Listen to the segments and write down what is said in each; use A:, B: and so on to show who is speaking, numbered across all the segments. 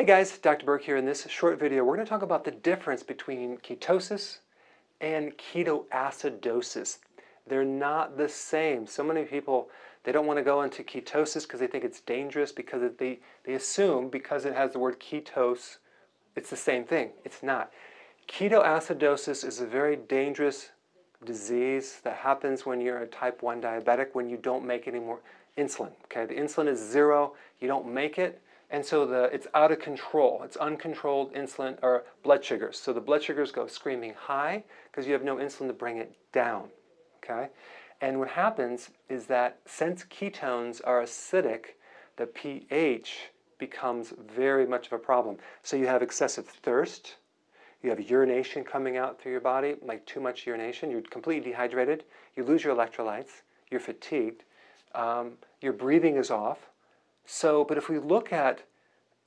A: Hey guys, Dr. Berg here. In this short video, we're going to talk about the difference between ketosis and ketoacidosis. They're not the same. So many people, they don't want to go into ketosis because they think it's dangerous because they, they assume because it has the word ketose, it's the same thing. It's not. Ketoacidosis is a very dangerous disease that happens when you're a type 1 diabetic, when you don't make any more insulin. Okay, The insulin is zero, you don't make it, and so the, it's out of control. It's uncontrolled insulin or blood sugars. So the blood sugars go screaming high because you have no insulin to bring it down. Okay? And what happens is that since ketones are acidic, the pH becomes very much of a problem. So you have excessive thirst, you have urination coming out through your body, like too much urination, you're completely dehydrated, you lose your electrolytes, you're fatigued, um, your breathing is off, so, but if we look at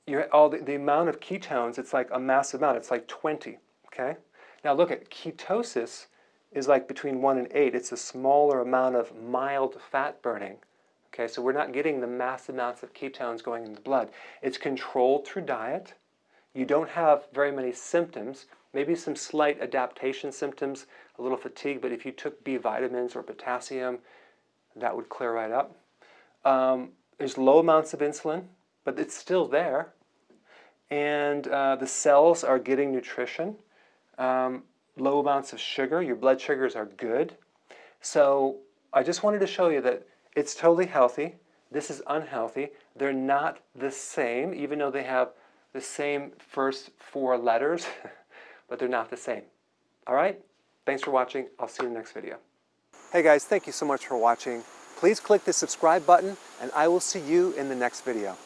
A: your, all the, the amount of ketones, it's like a massive amount. It's like 20, okay? Now look at ketosis is like between 1 and 8. It's a smaller amount of mild fat burning. Okay, so we're not getting the massive amounts of ketones going in the blood. It's controlled through diet. You don't have very many symptoms, maybe some slight adaptation symptoms, a little fatigue, but if you took B vitamins or potassium, that would clear right up. Um, there's low amounts of insulin, but it's still there. And uh, the cells are getting nutrition. Um, low amounts of sugar, your blood sugars are good. So I just wanted to show you that it's totally healthy. This is unhealthy. They're not the same, even though they have the same first four letters, but they're not the same. All right? Thanks for watching. I'll see you in the next video. Hey guys, thank you so much for watching. Please click the subscribe button and I will see you in the next video.